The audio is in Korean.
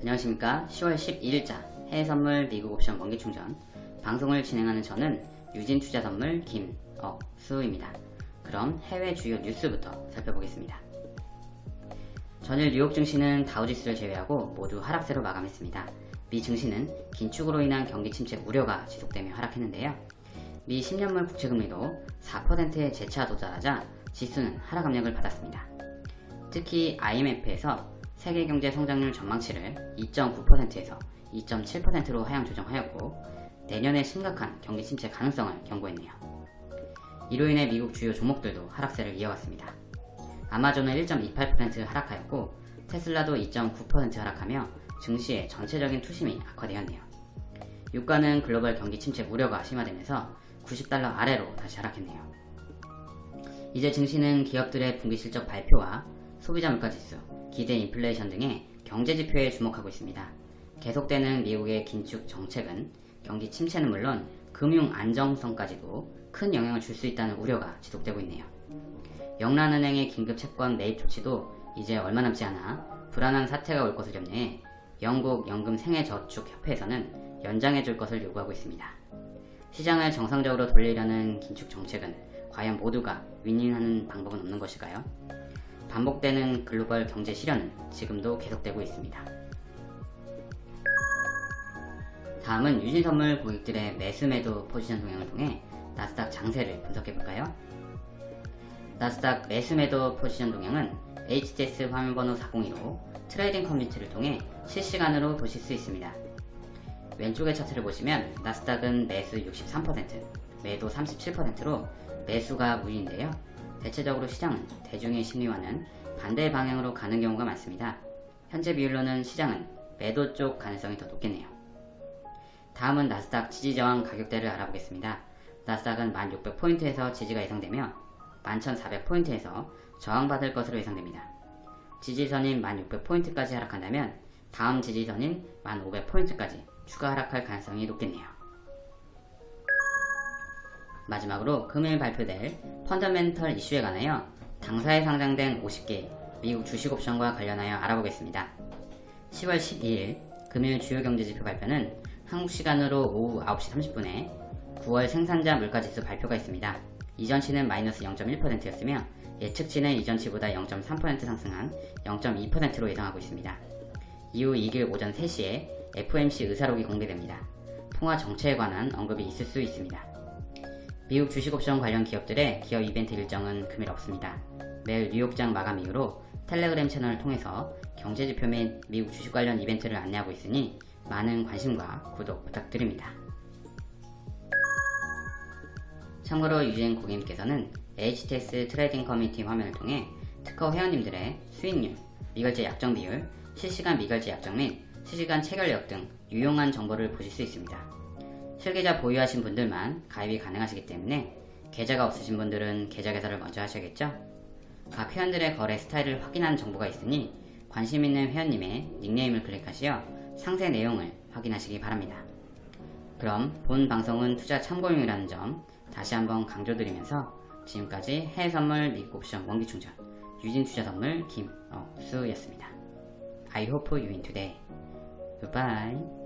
안녕하십니까. 10월 12일자 해외선물 미국 옵션 원기충전. 방송을 진행하는 저는 유진투자선물 김억수입니다. 그럼 해외 주요 뉴스부터 살펴보겠습니다. 전일 뉴욕 증시는 다우지수를 제외하고 모두 하락세로 마감했습니다. 미 증시는 긴축으로 인한 경기 침체 우려가 지속되며 하락했는데요. 미 10년물 국채금리도 4%에 재차 도달하자 지수는 하락 압력을 받았습니다. 특히 IMF에서 세계 경제 성장률 전망치를 2.9%에서 2.7%로 하향 조정하였고 내년에 심각한 경기 침체 가능성을 경고했네요. 이로 인해 미국 주요 종목들도 하락세를 이어갔습니다. 아마존은 1.28% 하락하였고 테슬라도 2.9% 하락하며 증시의 전체적인 투심이 악화되었네요. 유가는 글로벌 경기 침체 우려가 심화되면서 90달러 아래로 다시 하락했네요. 이제 증시는 기업들의 분기 실적 발표와 소비자 물가지수, 기대 인플레이션 등의 경제 지표에 주목하고 있습니다. 계속되는 미국의 긴축 정책은 경기 침체는 물론 금융 안정성까지도 큰 영향을 줄 수 있다는 우려가 지속되고 있네요. 영란은행의 긴급 채권 매입 조치도 이제 얼마 남지 않아 불안한 사태가 올 것을 염려해 영국 연금 생애저축협회에서는 연장해 줄 것을 요구하고 있습니다. 시장을 정상적으로 돌리려는 긴축 정책은 과연 모두가 윈윈하는 방법은 없는 것일까요? 반복되는 글로벌 경제 시련은 지금도 계속되고 있습니다. 다음은 유진선물 고객들의 매수 매도 포지션 동향을 통해 나스닥 장세를 분석해볼까요? 나스닥 매수 매도 포지션 동향은 HTS 화면번호 402로 trading community를 통해 실시간으로 보실 수 있습니다. 왼쪽의 차트를 보시면 나스닥은 매수 63%, 매도 37%로 매수가 우위인데요. 대체적으로 시장은 대중의 심리와는 반대 방향으로 가는 경우가 많습니다. 현재 비율로는 시장은 매도 쪽 가능성이 더 높겠네요. 다음은 나스닥 지지저항 가격대를 알아보겠습니다. 나스닥은 1600포인트에서 지지가 예상되며 11400포인트에서 저항받을 것으로 예상됩니다. 지지선인 1600포인트까지 하락한다면 다음 지지선인 1500포인트까지 추가 하락할 가능성이 높겠네요. 마지막으로 금일 발표될 펀더멘털 이슈에 관하여 당사에 상장된 50개 미국 주식 옵션과 관련하여 알아보겠습니다. 10월 12일 금일 주요 경제지표 발표는 한국 시간으로 오후 9시 30분에 9월 생산자 물가지수 발표가 있습니다. 이전치는 마이너스 0.1%였으며 예측치는 이전치보다 0.3% 상승한 0.2%로 예상하고 있습니다. 이후 2일 오전 3시에 FOMC 의사록이 공개됩니다. 통화 정책에 관한 언급이 있을 수 있습니다. 미국 주식옵션 관련 기업들의 기업 이벤트 일정은 금일 없습니다. 매일 뉴욕장 마감 이후로 텔레그램 채널을 통해서 경제지표 및 미국 주식 관련 이벤트를 안내하고 있으니 많은 관심과 구독 부탁드립니다. 참고로 유진 고객님께서는 HTS trading community 화면을 통해 특허 회원님들의 수익률, 미결제 약정 비율, 실시간 미결제 약정 및 실시간 체결력 등 유용한 정보를 보실 수 있습니다. 실계좌 보유하신 분들만 가입이 가능하시기 때문에 계좌가 없으신 분들은 계좌 개설을 먼저 하셔야겠죠? 각 회원들의 거래 스타일을 확인한 정보가 있으니 관심 있는 회원님의 닉네임을 클릭하시어 상세 내용을 확인하시기 바랍니다. 그럼 본 방송은 투자 참고용이라는 점 다시 한번 강조드리면서 지금까지 해외선물 미국 옵션 원기충전 유진투자선물 김억수였습니다. I hope you win today. Goodbye.